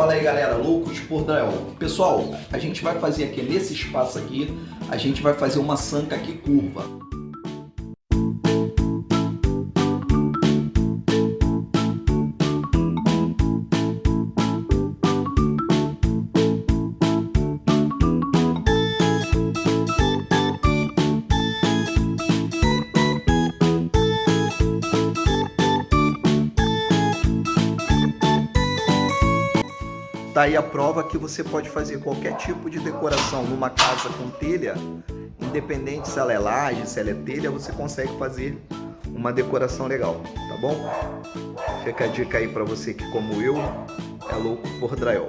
Fala aí galera, loucos por drywall. Pessoal, a gente vai fazer aqui nesse espaço aqui, a gente vai fazer uma sanca aqui curva. Tá aí a prova que você pode fazer qualquer tipo de decoração numa casa com telha, independente se ela é laje, se ela é telha, você consegue fazer uma decoração legal, tá bom? Fica a dica aí para você que, como eu, é louco por drywall.